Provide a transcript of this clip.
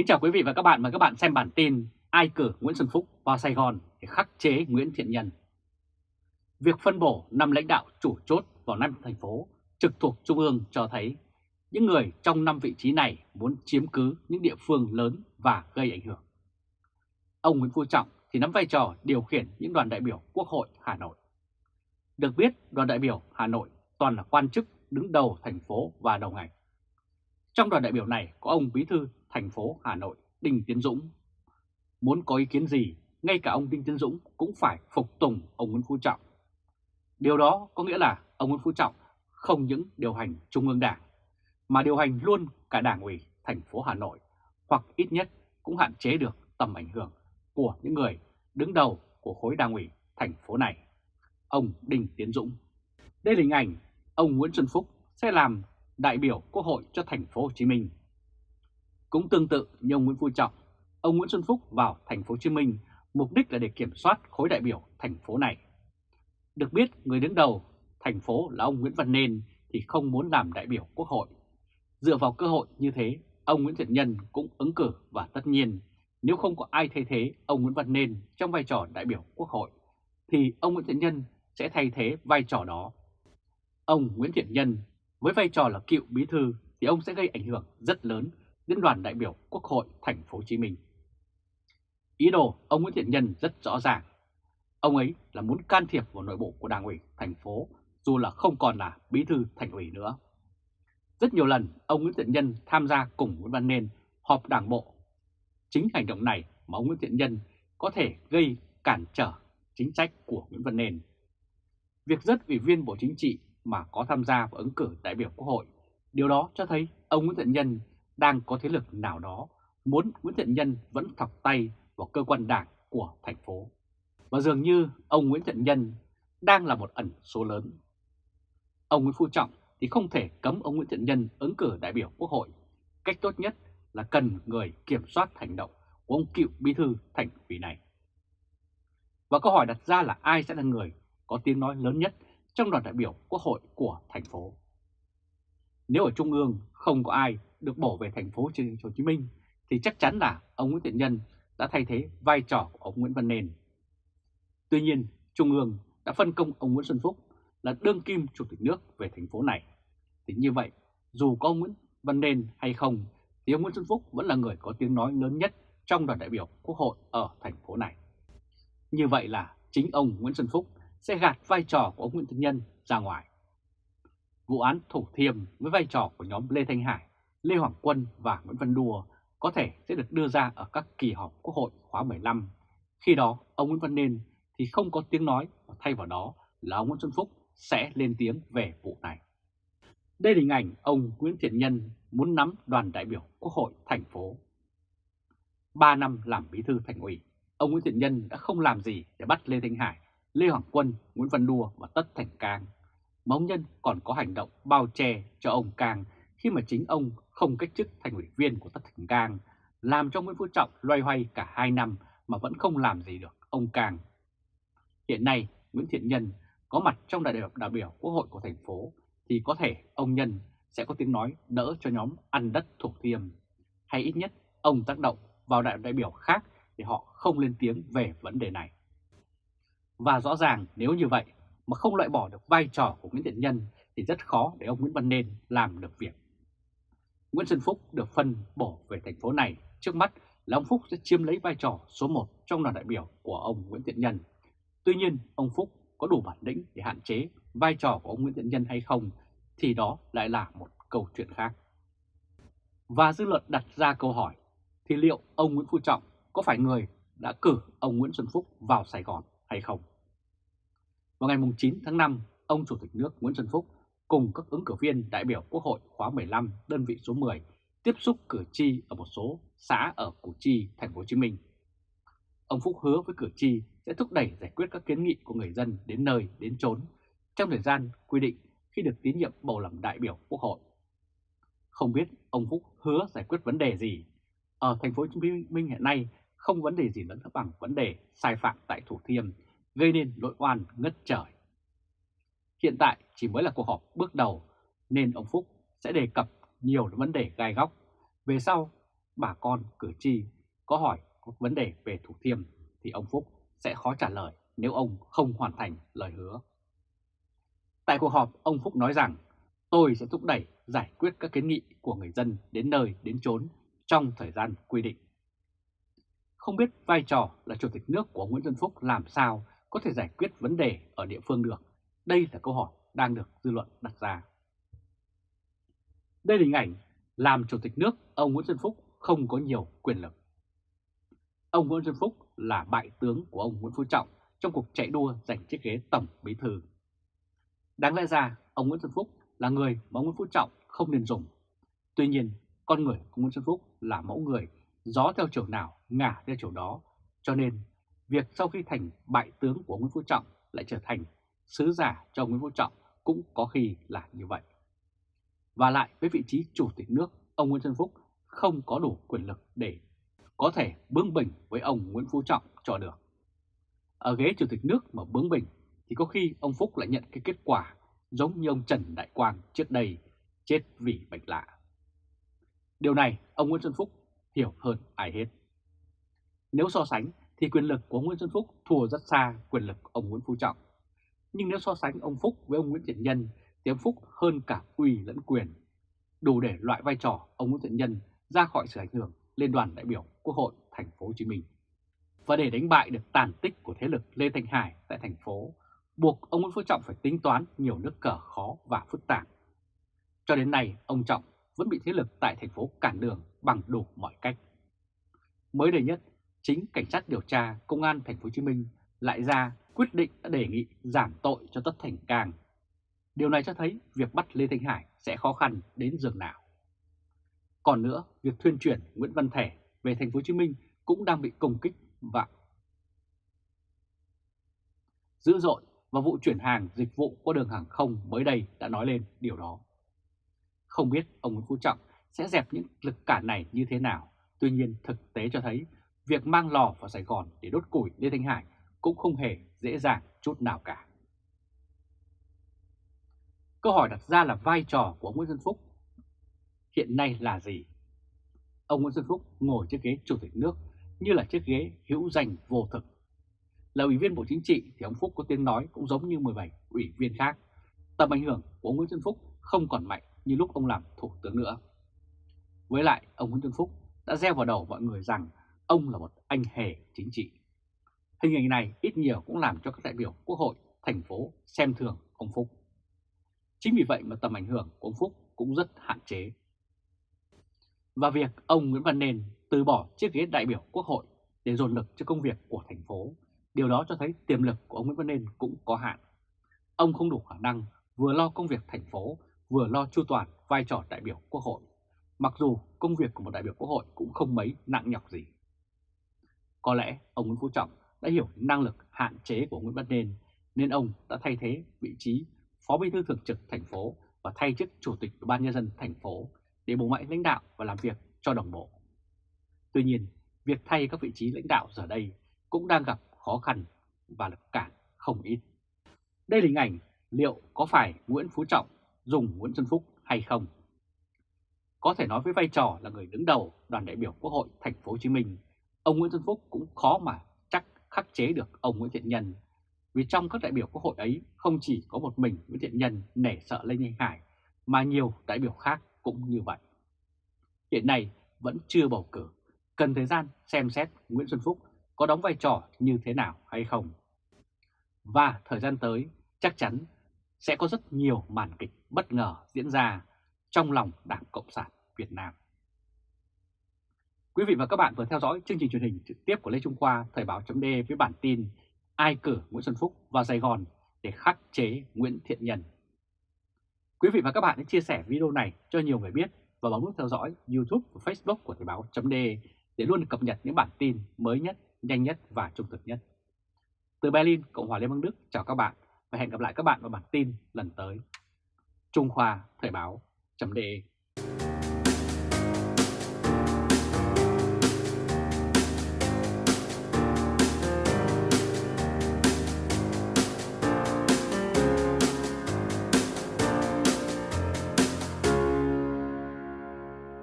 Kính chào quý vị và các bạn, mời các bạn xem bản tin Ai cử Nguyễn Xuân Phúc vào Sài Gòn để khắc chế Nguyễn Thiện Nhân. Việc phân bổ năm lãnh đạo chủ chốt vào năm thành phố trực thuộc Trung ương cho thấy những người trong năm vị trí này muốn chiếm cứ những địa phương lớn và gây ảnh hưởng. Ông Nguyễn Phú Trọng thì nắm vai trò điều khiển những đoàn đại biểu Quốc hội Hà Nội. Được biết, đoàn đại biểu Hà Nội toàn là quan chức đứng đầu thành phố và đầu ngành. Trong đoàn đại biểu này có ông Bí thư thành phố Hà Nội Đinh Tiến Dũng. Muốn có ý kiến gì, ngay cả ông Đinh Tiến Dũng cũng phải phục tùng ông Nguyễn Phú Trọng. Điều đó có nghĩa là ông Nguyễn Phú Trọng không những điều hành Trung ương Đảng, mà điều hành luôn cả Đảng ủy thành phố Hà Nội, hoặc ít nhất cũng hạn chế được tầm ảnh hưởng của những người đứng đầu của khối Đảng ủy thành phố này, ông Đinh Tiến Dũng. Đây là hình ảnh ông Nguyễn Xuân Phúc sẽ làm đại biểu Quốc hội cho thành phố Hồ Chí Minh. Cũng tương tự như ông Nguyễn Phú Trọng, ông Nguyễn Xuân Phúc vào thành phố Hồ Chí Minh mục đích là để kiểm soát khối đại biểu thành phố này. Được biết người đứng đầu thành phố là ông Nguyễn Văn Nên thì không muốn làm đại biểu Quốc hội. Dựa vào cơ hội như thế, ông Nguyễn Thiện Nhân cũng ứng cử và tất nhiên nếu không có ai thay thế ông Nguyễn Văn Nên trong vai trò đại biểu Quốc hội thì ông Nguyễn Thiện Nhân sẽ thay thế vai trò đó. Ông Nguyễn Thiện Nhân với vai trò là cựu bí thư thì ông sẽ gây ảnh hưởng rất lớn đến đoàn đại biểu Quốc hội thành phố Hồ Chí Minh. Ý đồ ông Nguyễn Thiện Nhân rất rõ ràng. Ông ấy là muốn can thiệp vào nội bộ của Đảng ủy thành phố dù là không còn là bí thư thành ủy nữa. Rất nhiều lần ông Nguyễn Thiện Nhân tham gia cùng Nguyễn Văn Nên họp đảng bộ. Chính hành động này mà ông Nguyễn Thiện Nhân có thể gây cản trở chính sách của Nguyễn Văn Nên. Việc rất ủy viên Bộ Chính trị mà có tham gia vào ứng cử đại biểu Quốc hội, điều đó cho thấy ông Nguyễn Thiện Nhân đang có thế lực nào đó muốn Nguyễn Thiện Nhân vẫn thọc tay vào cơ quan đảng của thành phố. Và dường như ông Nguyễn Thiện Nhân đang là một ẩn số lớn. Ông Nguyễn Phú Trọng thì không thể cấm ông Nguyễn Thiện Nhân ứng cử đại biểu Quốc hội. Cách tốt nhất là cần người kiểm soát hành động của ông cựu bí thư thành ủy này. Và câu hỏi đặt ra là ai sẽ là người có tiếng nói lớn nhất trong đoàn đại biểu Quốc hội của thành phố. Nếu ở Trung ương không có ai được bổ về thành phố Hồ Chí Minh thì chắc chắn là ông Nguyễn Thiện Nhân đã thay thế vai trò của ông Nguyễn Văn Nền. Tuy nhiên, Trung ương đã phân công ông Nguyễn Xuân Phúc là đương kim chủ tịch nước về thành phố này. Thì như vậy, dù có ông Nguyễn Văn Nền hay không, thì ông Nguyễn Xuân Phúc vẫn là người có tiếng nói lớn nhất trong đoàn đại biểu Quốc hội ở thành phố này. Như vậy là chính ông Nguyễn Xuân Phúc sẽ gạt vai trò của ông Nguyễn Thiện Nhân ra ngoài. Vụ án Thủ Thiêm với vai trò của nhóm Lê Thanh Hải, Lê Hoàng Quân và Nguyễn Văn Đùa có thể sẽ được đưa ra ở các kỳ họp Quốc hội khóa 15. Khi đó, ông Nguyễn Văn Nên thì không có tiếng nói và thay vào đó là ông Nguyễn Xuân Phúc sẽ lên tiếng về vụ này. Đây là hình ảnh ông Nguyễn Thiện Nhân muốn nắm đoàn đại biểu Quốc hội thành phố. 3 năm làm bí thư thành ủy, ông Nguyễn Thiện Nhân đã không làm gì để bắt Lê Thanh Hải Lê Hoàng Quân, Nguyễn Văn Đua và Tất Thành Cang. Mà ông Nhân còn có hành động bao che cho ông Cang khi mà chính ông không cách chức thành ủy viên của Tất Thành Cang, làm cho Nguyễn Phú Trọng loay hoay cả 2 năm mà vẫn không làm gì được ông Cang. Hiện nay, Nguyễn Thiện Nhân có mặt trong đại biểu đại biểu Quốc hội của thành phố thì có thể ông Nhân sẽ có tiếng nói đỡ cho nhóm ăn đất thuộc thiêm. Hay ít nhất ông tác động vào đại đại biểu khác để họ không lên tiếng về vấn đề này. Và rõ ràng nếu như vậy mà không loại bỏ được vai trò của Nguyễn Thiện Nhân thì rất khó để ông Nguyễn Văn Nên làm được việc. Nguyễn Xuân Phúc được phân bổ về thành phố này, trước mắt là ông Phúc sẽ chiếm lấy vai trò số 1 trong đoàn đại biểu của ông Nguyễn Thiện Nhân. Tuy nhiên, ông Phúc có đủ bản lĩnh để hạn chế vai trò của ông Nguyễn Thiện Nhân hay không thì đó lại là một câu chuyện khác. Và dư luận đặt ra câu hỏi thì liệu ông Nguyễn Phú Trọng có phải người đã cử ông Nguyễn Xuân Phúc vào Sài Gòn hay không? Vào ngày 9 tháng 5, ông Chủ tịch nước Nguyễn Xuân Phúc cùng các ứng cử viên đại biểu Quốc hội khóa 15 đơn vị số 10 tiếp xúc cử tri ở một số xã ở Củ Chi, thành phố Hồ Chí Minh. Ông Phúc hứa với cử tri sẽ thúc đẩy giải quyết các kiến nghị của người dân đến nơi đến chốn trong thời gian quy định khi được tín nhiệm bầu làm đại biểu Quốc hội. Không biết ông Phúc hứa giải quyết vấn đề gì. Ở thành phố Hồ Chí Minh hiện nay không vấn đề gì lớn bằng vấn đề sai phạm tại Thủ Thiêm gây nên nội oan ngất trời. Hiện tại chỉ mới là cuộc họp bước đầu nên ông Phúc sẽ đề cập nhiều vấn đề gai góc. Về sau, bà con, cử tri có hỏi có vấn đề về Thủ Thiêm thì ông Phúc sẽ khó trả lời nếu ông không hoàn thành lời hứa. Tại cuộc họp, ông Phúc nói rằng tôi sẽ thúc đẩy giải quyết các kiến nghị của người dân đến nơi đến chốn trong thời gian quy định. Không biết vai trò là Chủ tịch nước của Nguyễn Xuân Phúc làm sao có thể giải quyết vấn đề ở địa phương được? Đây là câu hỏi đang được dư luận đặt ra. Đây là hình ảnh làm Chủ tịch nước ông Nguyễn Xuân Phúc không có nhiều quyền lực. Ông Nguyễn Xuân Phúc là bại tướng của ông Nguyễn Phú Trọng trong cuộc chạy đua giành chiếc ghế Tổng Bí Thư. Đáng lẽ ra, ông Nguyễn Xuân Phúc là người mà ông Nguyễn Phú Trọng không nên dùng. Tuy nhiên, con người của Nguyễn Xuân Phúc là mẫu người, gió theo chiều nào, ngả theo chiều đó. Cho nên, việc sau khi thành bại tướng của Nguyễn Phú Trọng lại trở thành sứ giả cho Nguyễn Phú Trọng cũng có khi là như vậy. Và lại với vị trí chủ tịch nước, ông Nguyễn Xuân Phúc không có đủ quyền lực để có thể bướng bỉnh với ông Nguyễn Phú Trọng cho được. Ở ghế chủ tịch nước mà bướng bỉnh thì có khi ông Phúc lại nhận cái kết quả giống như ông Trần Đại Quang trước đây chết vì bệnh lạ. Điều này ông Nguyễn Xuân Phúc hiểu hơn ai hết. Nếu so sánh thì quyền lực của Nguyễn Xuân Phúc thua rất xa quyền lực ông Nguyễn Phú Trọng. Nhưng nếu so sánh ông Phúc với ông Nguyễn Thiện Nhân thì ông Phúc hơn cả uy lẫn quyền, đủ để loại vai trò ông Nguyễn Thiện Nhân ra khỏi sự ảnh hưởng lên đoàn đại biểu Quốc hội thành phố Hồ Chí Minh. Và để đánh bại được tàn tích của thế lực Lê Thanh Hải tại thành phố, buộc ông Nguyễn Phú Trọng phải tính toán nhiều nước cờ khó và phức tạp. Cho đến nay, ông Trọng vẫn bị thế lực tại thành phố cản đường bằng đủ mọi cách. Mới đây nhất, chính cảnh sát điều tra công an thành phố Hồ Chí Minh lại ra quyết định đã đề nghị giảm tội cho Tất Thành Cang. Điều này cho thấy việc bắt Lê Thanh Hải sẽ khó khăn đến giường nào. Còn nữa, việc thuyên chuyển Nguyễn Văn Thể về thành phố Hồ Chí Minh cũng đang bị công kích và dữ dội và vụ chuyển hàng dịch vụ qua đường hàng không mới đây đã nói lên điều đó. Không biết ông Nguyễn Phú Trọng sẽ dẹp những lực cản này như thế nào, tuy nhiên thực tế cho thấy việc mang lò vào Sài Gòn để đốt củi Lê Thanh Hải cũng không hề dễ dàng chút nào cả. Câu hỏi đặt ra là vai trò của ông Nguyễn Xuân Phúc hiện nay là gì? Ông Nguyễn Xuân Phúc ngồi chiếc ghế chủ tịch nước như là chiếc ghế hữu danh vô thực. Là ủy viên Bộ Chính trị thì ông Phúc có tiếng nói cũng giống như 17 ủy viên khác. Tầm ảnh hưởng của ông Nguyễn Xuân Phúc không còn mạnh như lúc ông làm thủ tướng nữa. Với lại, ông Nguyễn Xuân Phúc đã gieo vào đầu mọi người rằng ông là một anh hề chính trị. Hình ảnh này ít nhiều cũng làm cho các đại biểu Quốc hội, thành phố xem thường ông Phúc. Chính vì vậy mà tầm ảnh hưởng của ông Phúc cũng rất hạn chế. Và việc ông Nguyễn Văn nền từ bỏ chiếc ghế đại biểu Quốc hội để dồn lực cho công việc của thành phố, điều đó cho thấy tiềm lực của ông Nguyễn Văn nền cũng có hạn. Ông không đủ khả năng vừa lo công việc thành phố, vừa lo chu toàn vai trò đại biểu Quốc hội, mặc dù công việc của một đại biểu Quốc hội cũng không mấy nặng nhọc gì. Có lẽ ông Nguyễn Phú Trọng đã hiểu năng lực hạn chế của Nguyễn Văn Nên, nên ông đã thay thế vị trí Phó Bí thư Thường trực thành phố và thay chức Chủ tịch Ủy ban nhân dân thành phố để bổ mạnh lãnh đạo và làm việc cho đồng bộ. Tuy nhiên, việc thay các vị trí lãnh đạo giờ đây cũng đang gặp khó khăn và lực cản không ít. Đây là hình ảnh liệu có phải Nguyễn Phú Trọng dùng Nguyễn Xuân Phúc hay không? Có thể nói với vai trò là người đứng đầu đoàn đại biểu Quốc hội thành phố Hồ Chí Minh, ông Nguyễn Xuân Phúc cũng khó mà khắc chế được ông Nguyễn Thiện Nhân. Vì trong các đại biểu Quốc hội ấy không chỉ có một mình Nguyễn Thiện Nhân nể sợ Lê Minh Hải mà nhiều đại biểu khác cũng như vậy. Hiện nay vẫn chưa bầu cử, cần thời gian xem xét Nguyễn Xuân Phúc có đóng vai trò như thế nào hay không. Và thời gian tới chắc chắn sẽ có rất nhiều màn kịch bất ngờ diễn ra trong lòng Đảng Cộng sản Việt Nam. Quý vị và các bạn vừa theo dõi chương trình truyền hình trực tiếp của Lê Trung Khoa Thời báo chấm với bản tin Ai cử Nguyễn Xuân Phúc vào Sài Gòn để khắc chế Nguyễn Thiện Nhân. Quý vị và các bạn hãy chia sẻ video này cho nhiều người biết và bấm nút theo dõi YouTube và Facebook của Thời báo chấm để luôn cập nhật những bản tin mới nhất, nhanh nhất và trung thực nhất. Từ Berlin, Cộng hòa Liên bang Đức chào các bạn và hẹn gặp lại các bạn vào bản tin lần tới. Trung Khoa Thời báo chấm